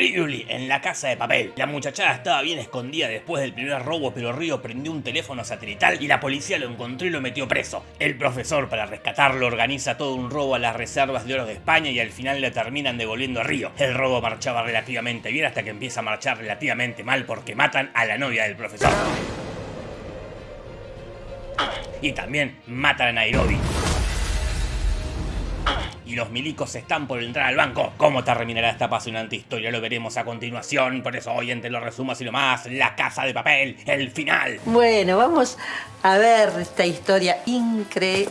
En la casa de papel. La muchachada estaba bien escondida después del primer robo, pero Río prendió un teléfono satelital y la policía lo encontró y lo metió preso. El profesor, para rescatarlo, organiza todo un robo a las reservas de oro de España y al final le terminan devolviendo a Río. El robo marchaba relativamente bien hasta que empieza a marchar relativamente mal porque matan a la novia del profesor. Y también matan a Nairobi y los milicos están por entrar al banco. ¿Cómo terminará esta apasionante historia? Lo veremos a continuación, por eso hoy entre los resumos y lo más, La Casa de Papel, el final. Bueno, vamos a ver esta historia increíble.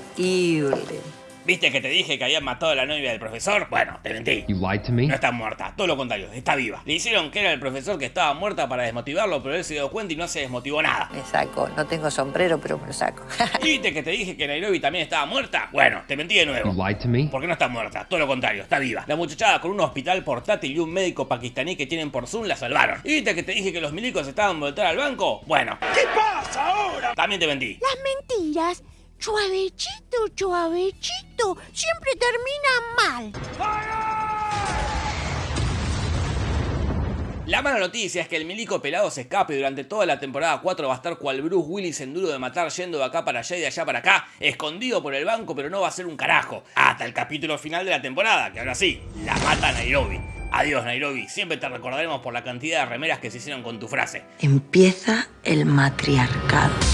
¿Viste que te dije que habían matado a la novia del profesor? Bueno, te mentí. No está muerta, todo lo contrario, está viva. Le hicieron que era el profesor que estaba muerta para desmotivarlo, pero él se dio cuenta y no se desmotivó nada. Me saco, no tengo sombrero, pero me lo saco. ¿Viste que te dije que Nairobi también estaba muerta? Bueno, te mentí de nuevo. ¿Por qué no está muerta? Todo lo contrario, está viva. La muchachada con un hospital portátil y un médico pakistaní que tienen por Zoom la salvaron. ¿Y viste que te dije que los milicos estaban voltar al banco? Bueno. ¿Qué pasa ahora? También te mentí. Las mentiras Chuavechito, chuavechito, siempre termina mal. La mala noticia es que el milico pelado se escape y durante toda la temporada 4 va a estar cual Bruce Willis en duro de matar yendo de acá para allá y de allá para acá, escondido por el banco pero no va a ser un carajo, hasta el capítulo final de la temporada, que ahora sí, la mata Nairobi. Adiós Nairobi, siempre te recordaremos por la cantidad de remeras que se hicieron con tu frase. Empieza el matriarcado.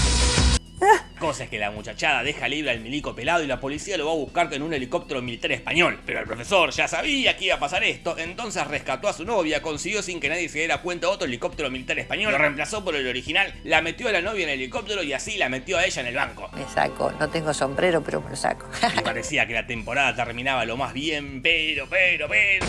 Cosa es que la muchachada deja libre al milico pelado y la policía lo va a buscar en un helicóptero militar español. Pero el profesor ya sabía que iba a pasar esto, entonces rescató a su novia, consiguió sin que nadie se diera cuenta otro helicóptero militar español, lo reemplazó por el original, la metió a la novia en el helicóptero y así la metió a ella en el banco. Me saco, no tengo sombrero, pero me lo saco. y parecía que la temporada terminaba lo más bien, pero, pero, pero...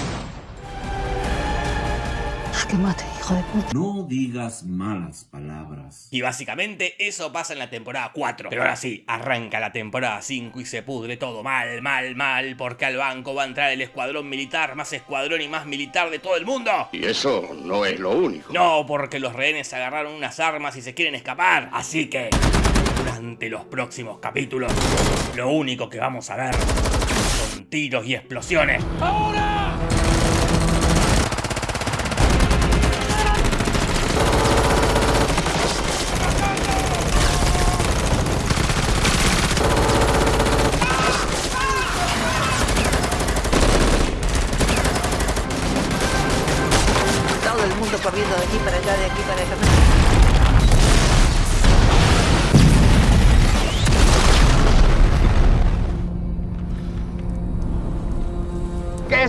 Que mate, hijo de puta. No digas malas palabras. Y básicamente eso pasa en la temporada 4. Pero ahora sí, arranca la temporada 5 y se pudre todo mal, mal, mal, porque al banco va a entrar el escuadrón militar, más escuadrón y más militar de todo el mundo. Y eso no es lo único. No, porque los rehenes agarraron unas armas y se quieren escapar. Así que, durante los próximos capítulos, lo único que vamos a ver son tiros y explosiones. ¡Ahora!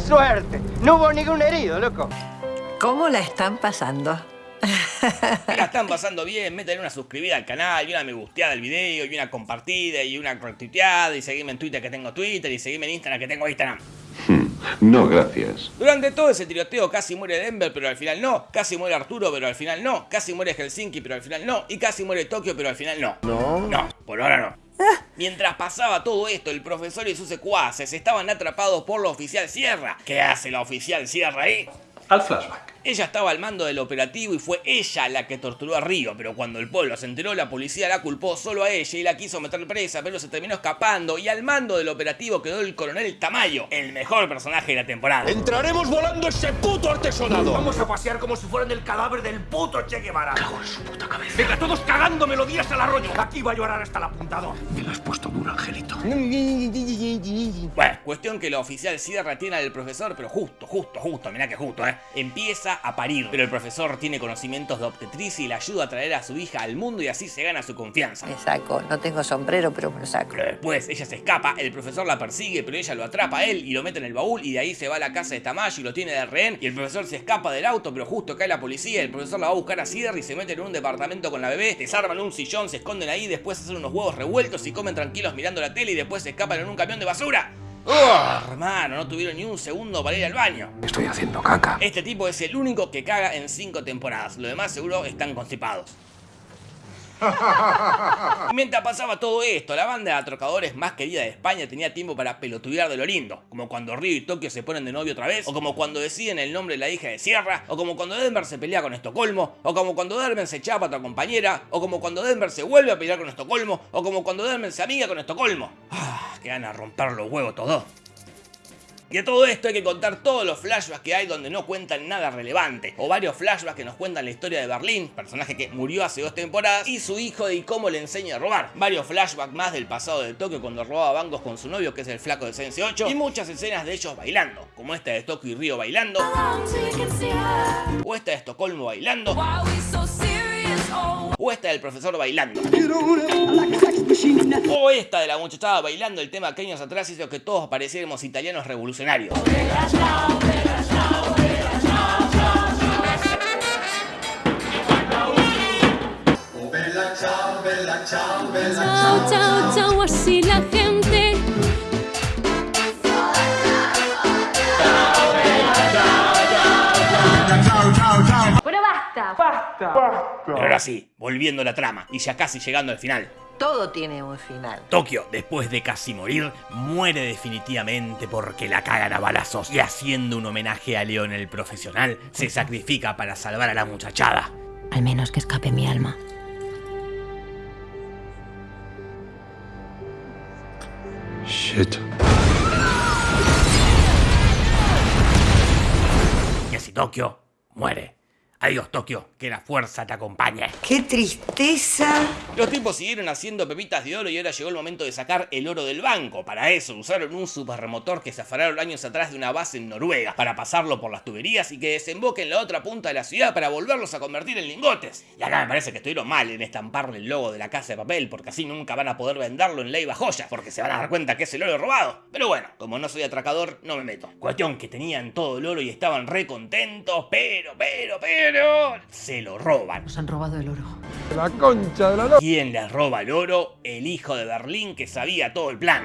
Suerte! No hubo ningún herido, loco. ¿Cómo la están pasando? la están pasando bien, métanle una suscribida al canal y una me gusteada al video y una compartida y una retuiteada y seguime en Twitter que tengo Twitter y seguime en Instagram que tengo Instagram. Hmm, no, gracias. Durante todo ese tiroteo casi muere Denver, pero al final no. Casi muere Arturo, pero al final no. Casi muere Helsinki, pero al final no. Y casi muere Tokio, pero al final no. No. No, por ahora no. Mientras pasaba todo esto, el profesor y sus secuaces estaban atrapados por la oficial Sierra. ¿Qué hace la oficial Sierra ahí? Al flashback. Ella estaba al mando del operativo y fue ella la que torturó a Río, pero cuando el pueblo se enteró la policía la culpó solo a ella y la quiso meter presa, pero se terminó escapando y al mando del operativo quedó el coronel Tamayo, el mejor personaje de la temporada. ¡Entraremos volando ese puto artesonado! Vamos a pasear como si fueran el cadáver del puto Che Guevara. Cago en su puta cabeza. Venga, todos cagando melodías al arroyo. Aquí va a llorar hasta el apuntador. Me lo has puesto duro, Angelito. Bueno, cuestión que la oficial Sierra tiene al profesor, pero justo, justo, justo, mirá que justo, ¿eh? Empieza a parir, pero el profesor tiene conocimientos de obstetricia y le ayuda a traer a su hija al mundo y así se gana su confianza. Me saco, no tengo sombrero, pero me lo saco. Pero después ella se escapa, el profesor la persigue, pero ella lo atrapa a él y lo mete en el baúl y de ahí se va a la casa de Tamayo y lo tiene de rehén y el profesor se escapa del auto, pero justo cae la policía, el profesor la va a buscar a Sierra y se mete en un departamento con la bebé, desarman un sillón, se esconden ahí, después hacen unos huevos revueltos y comen tranquilos mirando la tele y después se escapan en un camión de basura. ¡Oh, hermano! No tuvieron ni un segundo para ir al baño. Estoy haciendo caca. Este tipo es el único que caga en cinco temporadas. Los demás seguro están constipados. Mientras pasaba todo esto, la banda de atrocadores más querida de España tenía tiempo para pelotudear de lo lindo, como cuando Río y Tokio se ponen de novio otra vez, o como cuando deciden el nombre de la hija de Sierra, o como cuando Denver se pelea con Estocolmo, o como cuando Denver se chapa a otra compañera, o como cuando Denver se vuelve a pelear con Estocolmo, o como cuando Denver se amiga con Estocolmo. Ah, que van a romper los huevos todos. Y a todo esto hay que contar todos los flashbacks que hay donde no cuentan nada relevante, o varios flashbacks que nos cuentan la historia de Berlín, personaje que murió hace dos temporadas, y su hijo y cómo le enseña a robar. Varios flashbacks más del pasado de Tokio cuando robaba bancos con su novio, que es el flaco de Sense 8, y muchas escenas de ellos bailando, como esta de Tokio y Río bailando, o esta de Estocolmo bailando, o esta del profesor bailando. O esta de la muchachada bailando el tema que años atrás hizo que todos pareciéramos italianos revolucionarios. Basta. Pero ahora sí, volviendo a la trama, y ya casi llegando al final. Todo tiene un final. Tokio, después de casi morir, muere definitivamente porque la cagan a balazos y haciendo un homenaje a León el profesional, se sacrifica para salvar a la muchachada. Al menos que escape mi alma. Shit. Y así Tokio muere. Adiós Tokio, que la fuerza te acompañe. ¡Qué tristeza! Los tipos siguieron haciendo pepitas de oro y ahora llegó el momento de sacar el oro del banco. Para eso usaron un superremotor que se afanaron años atrás de una base en Noruega para pasarlo por las tuberías y que desemboque en la otra punta de la ciudad para volverlos a convertir en lingotes. Y acá me parece que estuvieron mal en estamparle el logo de la casa de papel porque así nunca van a poder venderlo en Leiva Joya porque se van a dar cuenta que es el oro robado. Pero bueno, como no soy atracador, no me meto. Cuestión que tenían todo el oro y estaban re contentos, pero, pero, pero... Se lo roban. Nos han robado el oro. ¿Quién les roba el oro? El hijo de Berlín que sabía todo el plan.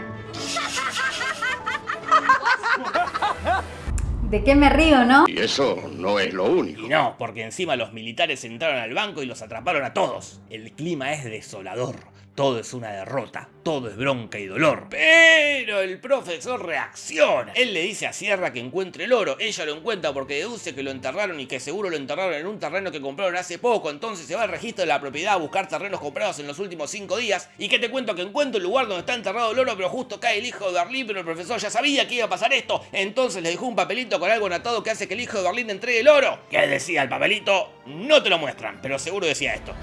¿De qué me río, no? Y eso no es lo único. Y no, porque encima los militares entraron al banco y los atraparon a todos. El clima es desolador. Todo es una derrota, todo es bronca y dolor. Pero el profesor reacciona. Él le dice a Sierra que encuentre el oro. Ella lo encuentra porque deduce que lo enterraron y que seguro lo enterraron en un terreno que compraron hace poco. Entonces se va al registro de la propiedad a buscar terrenos comprados en los últimos 5 días. Y que te cuento que encuentra el lugar donde está enterrado el oro, pero justo cae el hijo de Berlín. Pero el profesor ya sabía que iba a pasar esto. Entonces le dejó un papelito con algo anotado que hace que el hijo de Berlín entregue el oro. ¿Qué decía el papelito? No te lo muestran, pero seguro decía esto.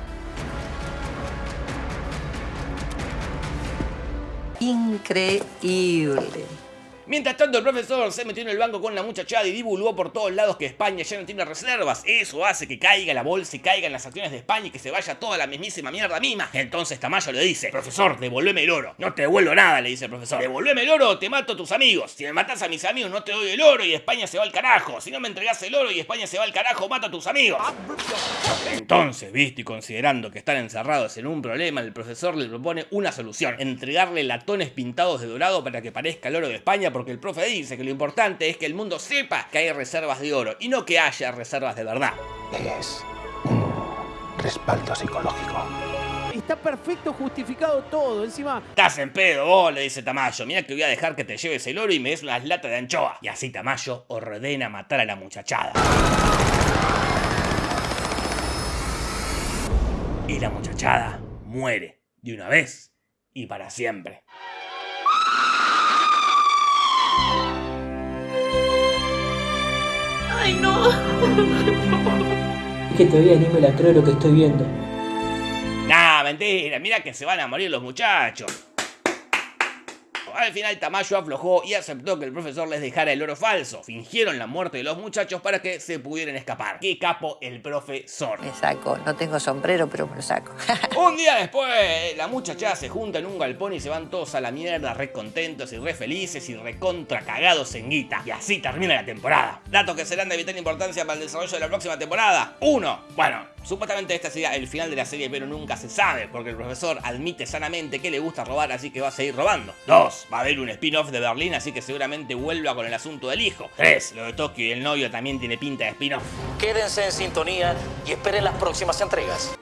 Increíble. Mientras tanto, el profesor se metió en el banco con la muchachada y divulgó por todos lados que España ya no tiene reservas. Eso hace que caiga la bolsa y caigan las acciones de España y que se vaya toda la mismísima mierda misma. Entonces Tamayo le dice, profesor, devuélveme el oro. No te devuelvo nada, le dice el profesor. Devuélveme el oro o te mato a tus amigos. Si me matas a mis amigos no te doy el oro y España se va al carajo. Si no me entregas el oro y España se va al carajo, mato a tus amigos. Entonces, visto y considerando que están encerrados en un problema, el profesor le propone una solución. Entregarle latones pintados de dorado para que parezca el oro de España porque el profe dice que lo importante es que el mundo sepa que hay reservas de oro y no que haya reservas de verdad. Es un respaldo psicológico. Está perfecto justificado todo. Encima, Estás en pedo vos, le dice Tamayo. Mira que voy a dejar que te lleves el oro y me des unas latas de anchoa. Y así Tamayo ordena matar a la muchachada. Y la muchachada muere de una vez y para siempre. Ay, no. que todavía ni me la creo lo que estoy viendo. Nah, mentira, mira que se van a morir los muchachos. Al final Tamayo aflojó y aceptó que el profesor les dejara el oro falso. Fingieron la muerte de los muchachos para que se pudieran escapar. ¡Qué capo el profesor! Me saco. No tengo sombrero, pero me lo saco. Un día después, la muchachada se junta en un galpón y se van todos a la mierda, re contentos y re felices y recontra cagados en guita. Y así termina la temporada. Datos que serán de vital importancia para el desarrollo de la próxima temporada. Uno, Bueno, supuestamente este sería el final de la serie, pero nunca se sabe, porque el profesor admite sanamente que le gusta robar, así que va a seguir robando. 2. Va a haber un spin-off de Berlín, así que seguramente vuelva con el asunto del hijo. 3. Lo de Tokio y el novio también tiene pinta de spin-off. Quédense en sintonía y esperen las próximas entregas.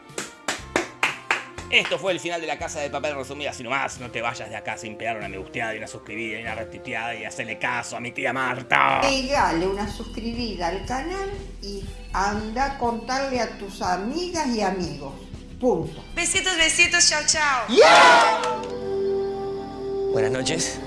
Esto fue el final de la casa de papel resumida así nomás. No te vayas de acá sin pegar una me gusteada y una suscribida y una retuiteada y hacerle caso a mi tía Marta. Pegale una suscribida al canal y anda a contarle a tus amigas y amigos. Punto. Besitos, besitos, chao, chao. Buenas noches.